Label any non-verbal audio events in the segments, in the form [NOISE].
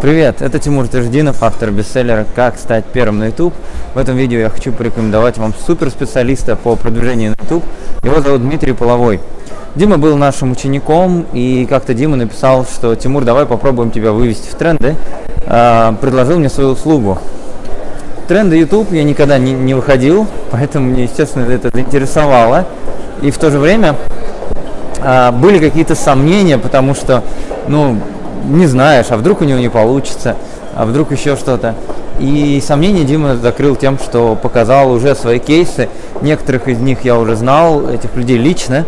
Привет, это Тимур Таждинов, автор бестселлера «Как стать первым на YouTube». В этом видео я хочу порекомендовать вам суперспециалиста по продвижению на YouTube. Его зовут Дмитрий Половой. Дима был нашим учеником, и как-то Дима написал, что «Тимур, давай попробуем тебя вывести в тренды». А, предложил мне свою услугу. Тренды YouTube я никогда не, не выходил, [LAUGHS] поэтому мне, естественно, это заинтересовало. И в то же время а, были какие-то сомнения, потому что, ну, не знаешь, а вдруг у него не получится, а вдруг еще что-то. И сомнения Дима закрыл тем, что показал уже свои кейсы. Некоторых из них я уже знал, этих людей лично.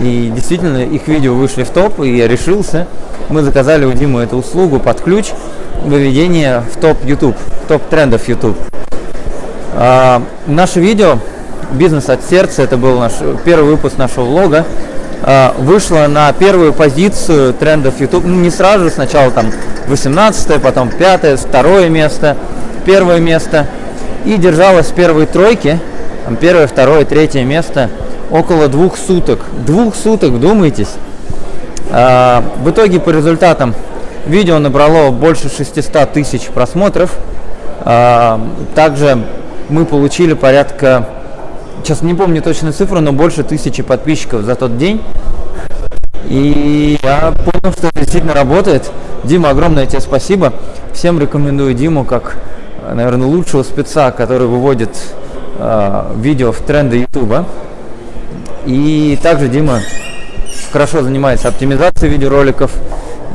И действительно, их видео вышли в топ, и я решился. Мы заказали у Димы эту услугу под ключ выведения в топ YouTube, топ трендов YouTube. А, наше видео «Бизнес от сердца» – это был наш первый выпуск нашего влога. А, вышла на первую позицию трендов YouTube. Ну, не сразу, сначала там 18 потом 5 второе место, первое место. И держалась в первой тройке, там первое, второе, третье место около двух суток. Двух суток, вдумайтесь. А, в итоге по результатам видео набрало больше 600 тысяч просмотров. А, также мы получили порядка сейчас не помню точную цифру, но больше тысячи подписчиков за тот день. И я понял, что это действительно работает. Дима, огромное тебе спасибо. Всем рекомендую Диму как, наверное, лучшего спеца, который выводит э, видео в тренды Ютуба. И также Дима хорошо занимается оптимизацией видеороликов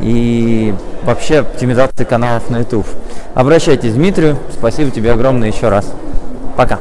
и вообще оптимизацией каналов на YouTube. Обращайтесь к Дмитрию. Спасибо тебе огромное еще раз. Пока.